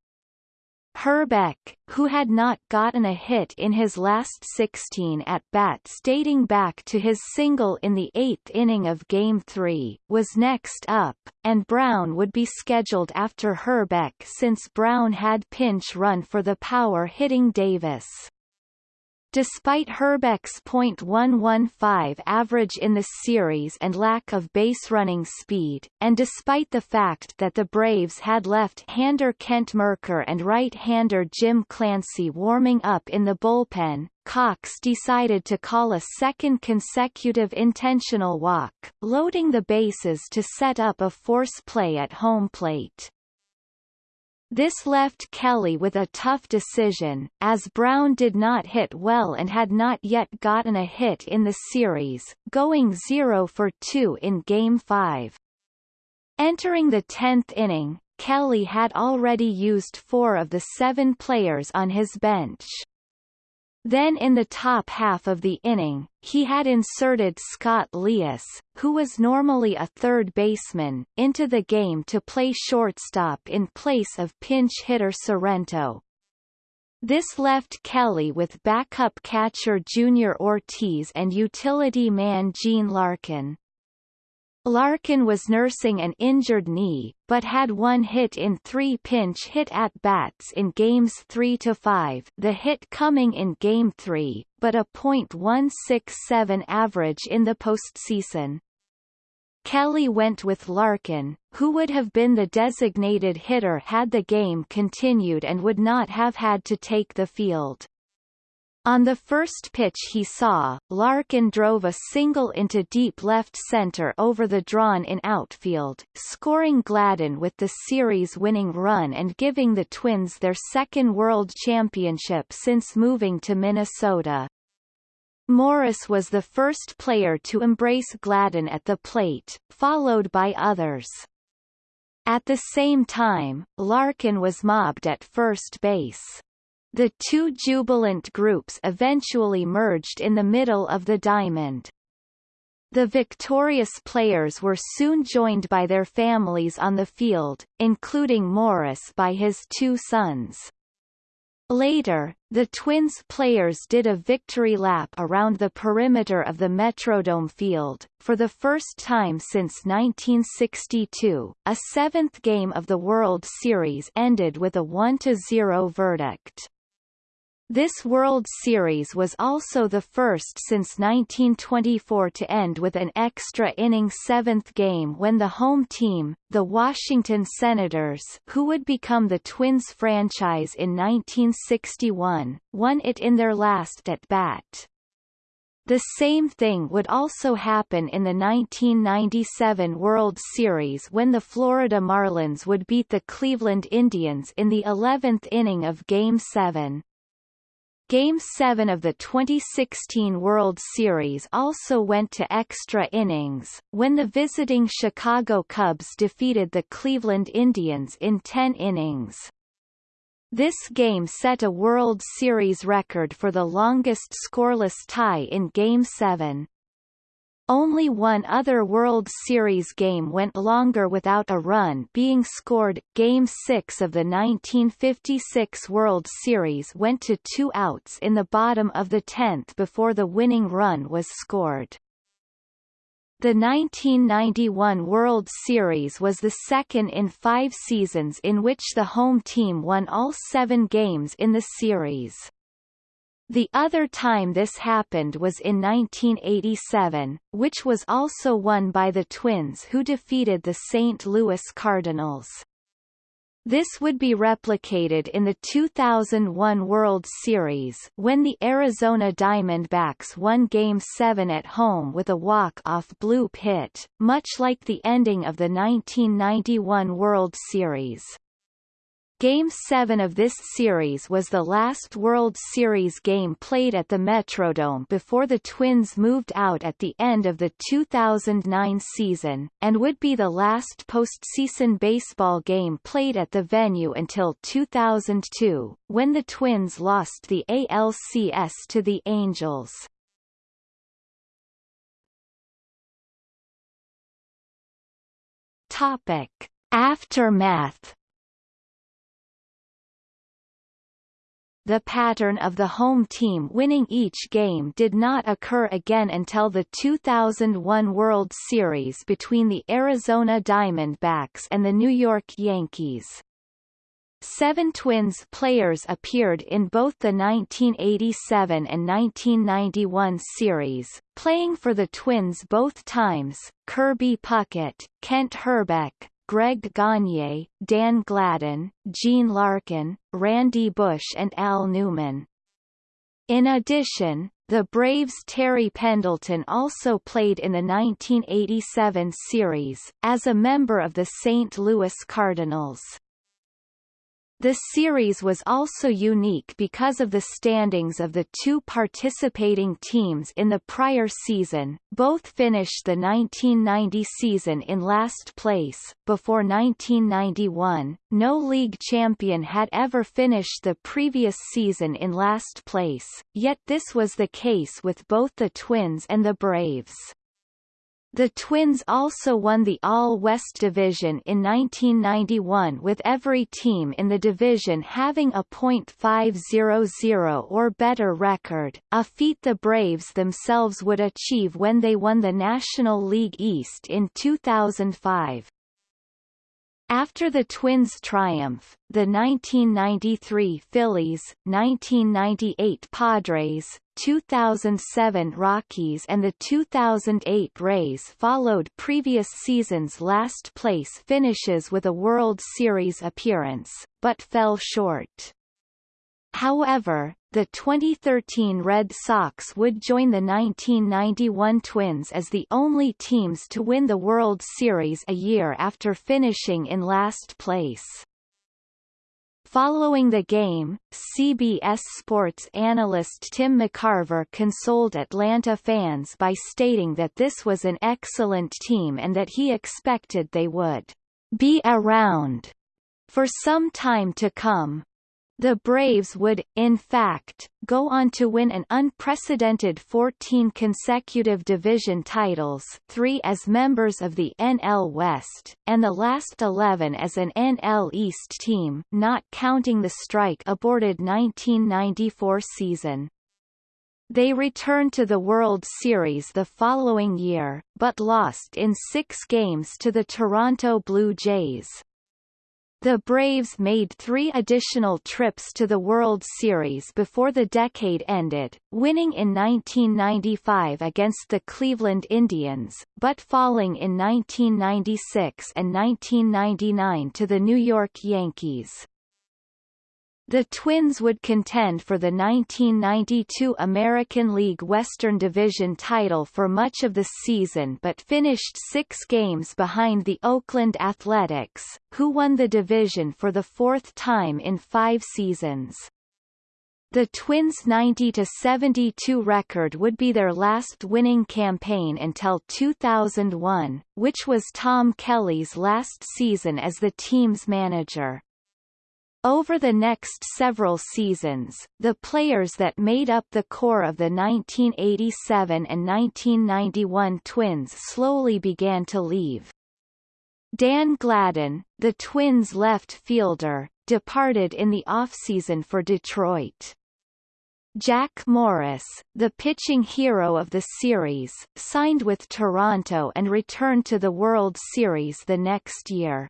Hrbek, who had not gotten a hit in his last 16 at-bats dating back to his single in the eighth inning of Game 3, was next up, and Brown would be scheduled after Hrbek since Brown had pinch run for the power-hitting Davis. Despite Hrbek's .115 average in the series and lack of base-running speed, and despite the fact that the Braves had left-hander Kent Mercker and right-hander Jim Clancy warming up in the bullpen, Cox decided to call a second consecutive intentional walk, loading the bases to set up a force play at home plate. This left Kelly with a tough decision, as Brown did not hit well and had not yet gotten a hit in the series, going 0 for 2 in Game 5. Entering the 10th inning, Kelly had already used four of the seven players on his bench. Then in the top half of the inning, he had inserted Scott Leius, who was normally a third baseman, into the game to play shortstop in place of pinch hitter Sorrento. This left Kelly with backup catcher Junior Ortiz and utility man Gene Larkin. Larkin was nursing an injured knee, but had one hit in three pinch hit at-bats in Games 3 to 5 the hit coming in Game 3, but a .167 average in the postseason. Kelly went with Larkin, who would have been the designated hitter had the game continued and would not have had to take the field. On the first pitch he saw, Larkin drove a single into deep left center over the drawn-in outfield, scoring Gladden with the series-winning run and giving the Twins their second World Championship since moving to Minnesota. Morris was the first player to embrace Gladden at the plate, followed by others. At the same time, Larkin was mobbed at first base. The two jubilant groups eventually merged in the middle of the diamond. The victorious players were soon joined by their families on the field, including Morris by his two sons. Later, the Twins players did a victory lap around the perimeter of the Metrodome field. For the first time since 1962, a seventh game of the World Series ended with a 1-0 verdict. This World Series was also the first since 1924 to end with an extra inning seventh game when the home team, the Washington Senators who would become the Twins franchise in 1961, won it in their last at-bat. The same thing would also happen in the 1997 World Series when the Florida Marlins would beat the Cleveland Indians in the 11th inning of Game 7. Game 7 of the 2016 World Series also went to extra innings, when the visiting Chicago Cubs defeated the Cleveland Indians in 10 innings. This game set a World Series record for the longest scoreless tie in Game 7. Only one other World Series game went longer without a run being scored. Game 6 of the 1956 World Series went to two outs in the bottom of the 10th before the winning run was scored. The 1991 World Series was the second in five seasons in which the home team won all seven games in the series. The other time this happened was in 1987, which was also won by the Twins who defeated the St. Louis Cardinals. This would be replicated in the 2001 World Series when the Arizona Diamondbacks won Game 7 at home with a walk-off bloop hit, much like the ending of the 1991 World Series. Game 7 of this series was the last World Series game played at the Metrodome before the Twins moved out at the end of the 2009 season, and would be the last postseason baseball game played at the venue until 2002, when the Twins lost the ALCS to the Angels. Topic. Aftermath the pattern of the home team winning each game did not occur again until the 2001 World Series between the Arizona Diamondbacks and the New York Yankees. Seven Twins players appeared in both the 1987 and 1991 series, playing for the Twins both times, Kirby Puckett, Kent Hrbek, Greg Gagne, Dan Gladden, Gene Larkin, Randy Bush and Al Newman. In addition, the Braves' Terry Pendleton also played in the 1987 series, as a member of the St. Louis Cardinals. The series was also unique because of the standings of the two participating teams in the prior season, both finished the 1990 season in last place. Before 1991, no league champion had ever finished the previous season in last place, yet this was the case with both the Twins and the Braves. The Twins also won the All-West Division in 1991 with every team in the division having a .500 or better record, a feat the Braves themselves would achieve when they won the National League East in 2005. After the Twins' triumph, the 1993 Phillies, 1998 Padres, 2007 Rockies and the 2008 Rays followed previous seasons' last-place finishes with a World Series appearance, but fell short. However, the 2013 Red Sox would join the 1991 Twins as the only teams to win the World Series a year after finishing in last place. Following the game, CBS Sports analyst Tim McCarver consoled Atlanta fans by stating that this was an excellent team and that he expected they would be around for some time to come. The Braves would, in fact, go on to win an unprecedented 14 consecutive division titles three as members of the NL West, and the last 11 as an NL East team not counting the strike-aborted 1994 season. They returned to the World Series the following year, but lost in six games to the Toronto Blue Jays. The Braves made three additional trips to the World Series before the decade ended, winning in 1995 against the Cleveland Indians, but falling in 1996 and 1999 to the New York Yankees. The Twins would contend for the 1992 American League Western Division title for much of the season but finished six games behind the Oakland Athletics, who won the division for the fourth time in five seasons. The Twins' 90-72 record would be their last winning campaign until 2001, which was Tom Kelly's last season as the team's manager. Over the next several seasons, the players that made up the core of the 1987 and 1991 Twins slowly began to leave. Dan Gladden, the Twins' left fielder, departed in the offseason for Detroit. Jack Morris, the pitching hero of the series, signed with Toronto and returned to the World Series the next year.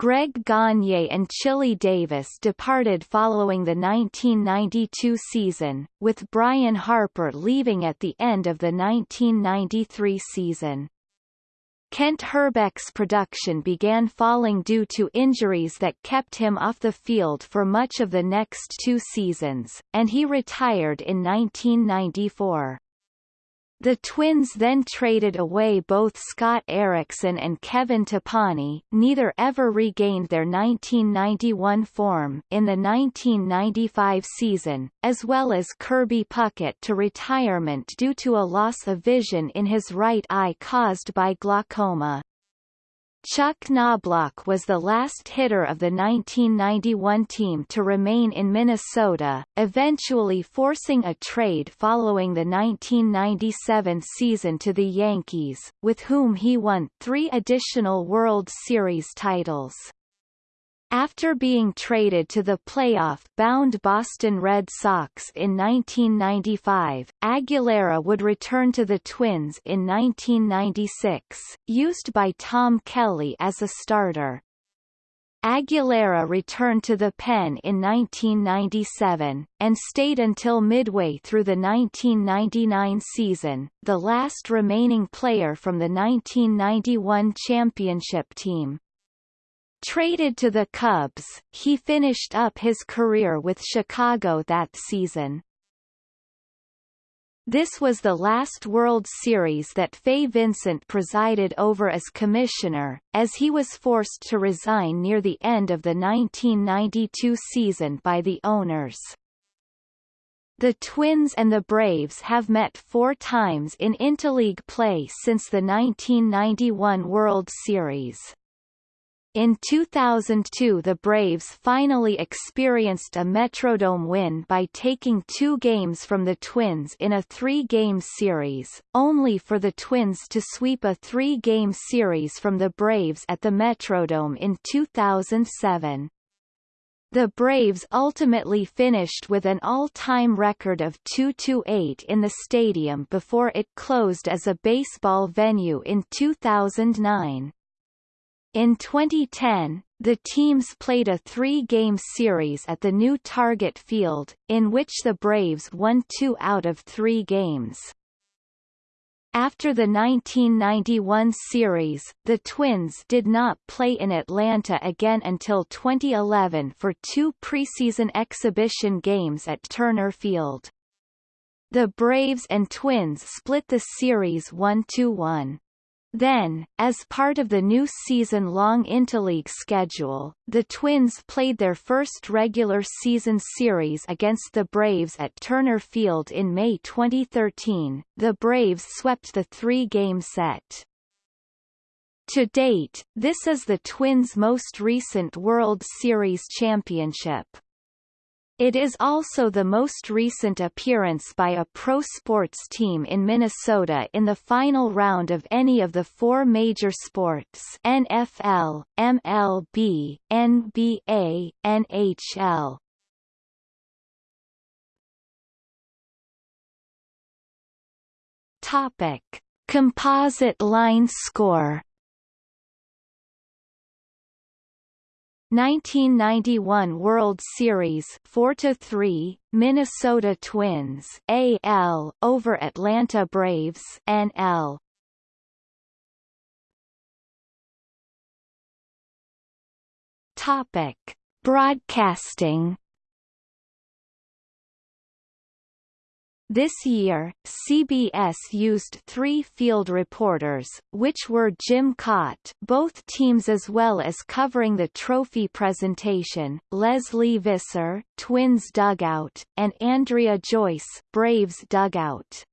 Greg Gagne and Chili Davis departed following the 1992 season, with Brian Harper leaving at the end of the 1993 season. Kent Hrbek's production began falling due to injuries that kept him off the field for much of the next two seasons, and he retired in 1994. The Twins then traded away both Scott Erickson and Kevin Tapani, neither ever regained their 1991 form in the 1995 season, as well as Kirby Puckett to retirement due to a loss of vision in his right eye caused by glaucoma. Chuck Knoblauch was the last hitter of the 1991 team to remain in Minnesota, eventually forcing a trade following the 1997 season to the Yankees, with whom he won three additional World Series titles. After being traded to the playoff-bound Boston Red Sox in 1995, Aguilera would return to the Twins in 1996, used by Tom Kelly as a starter. Aguilera returned to the pen in 1997, and stayed until midway through the 1999 season, the last remaining player from the 1991 championship team. Traded to the Cubs, he finished up his career with Chicago that season. This was the last World Series that Fay Vincent presided over as commissioner, as he was forced to resign near the end of the 1992 season by the owners. The Twins and the Braves have met four times in interleague play since the 1991 World Series. In 2002 the Braves finally experienced a Metrodome win by taking two games from the Twins in a three-game series, only for the Twins to sweep a three-game series from the Braves at the Metrodome in 2007. The Braves ultimately finished with an all-time record of 2-8 in the stadium before it closed as a baseball venue in 2009. In 2010, the teams played a three-game series at the new Target Field, in which the Braves won two out of three games. After the 1991 series, the Twins did not play in Atlanta again until 2011 for two preseason exhibition games at Turner Field. The Braves and Twins split the series 1-1. Then, as part of the new season-long interleague schedule, the Twins played their first regular season series against the Braves at Turner Field in May 2013. The Braves swept the three-game set. To date, this is the Twins' most recent World Series championship. It is also the most recent appearance by a pro sports team in Minnesota in the final round of any of the four major sports NFL, MLB, NBA, NHL. Topic. Composite line score 1991 World Series 4 to 3 Minnesota Twins AL over Atlanta Braves NL Topic. Broadcasting This year, CBS used three field reporters, which were Jim Kaat both teams as well as covering the trophy presentation, Lesley Visser, Twins dugout, and Andrea Joyce, Braves dugout.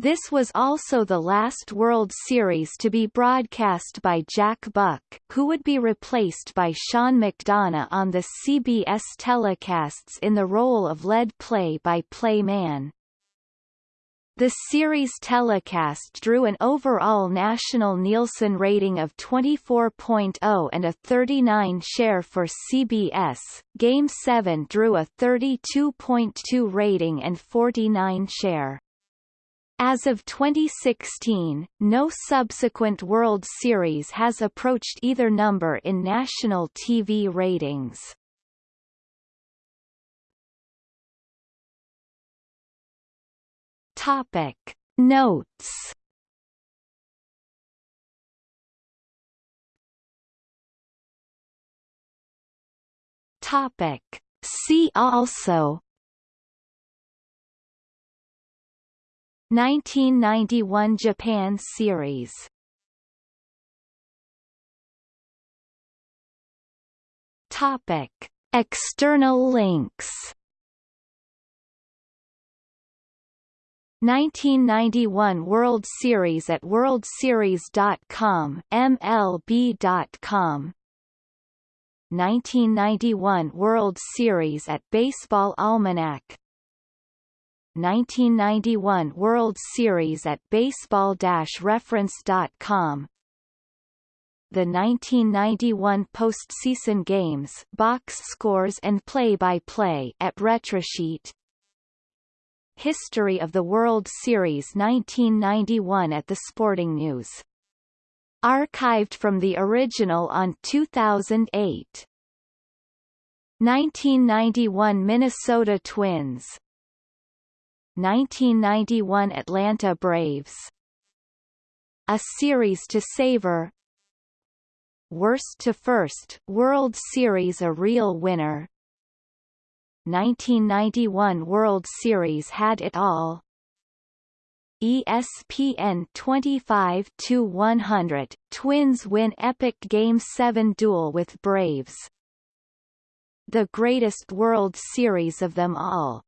This was also the last World Series to be broadcast by Jack Buck, who would be replaced by Sean McDonough on the CBS telecasts in the role of lead play-by-play man. The series telecast drew an overall national Nielsen rating of 24.0 and a 39 share for CBS. Game 7 drew a 32.2 rating and 49 share. As of 2016, no subsequent World Series has approached either number in national TV ratings. Topic Notes Topic See also 1991 Japan series. Topic External links. 1991 World Series at worldseries.com MLB.com 1991 World Series at Baseball Almanac 1991 World Series at baseball-reference.com The 1991 postseason games box scores and play-by-play -play at Retrosheet History of the World Series 1991 at the Sporting News. Archived from the original on 2008. 1991 Minnesota Twins 1991 Atlanta Braves A Series to Savor Worst to First World Series A real winner 1991 World Series had it all. ESPN 25 to 100 Twins win epic Game 7 duel with Braves. The greatest World Series of them all.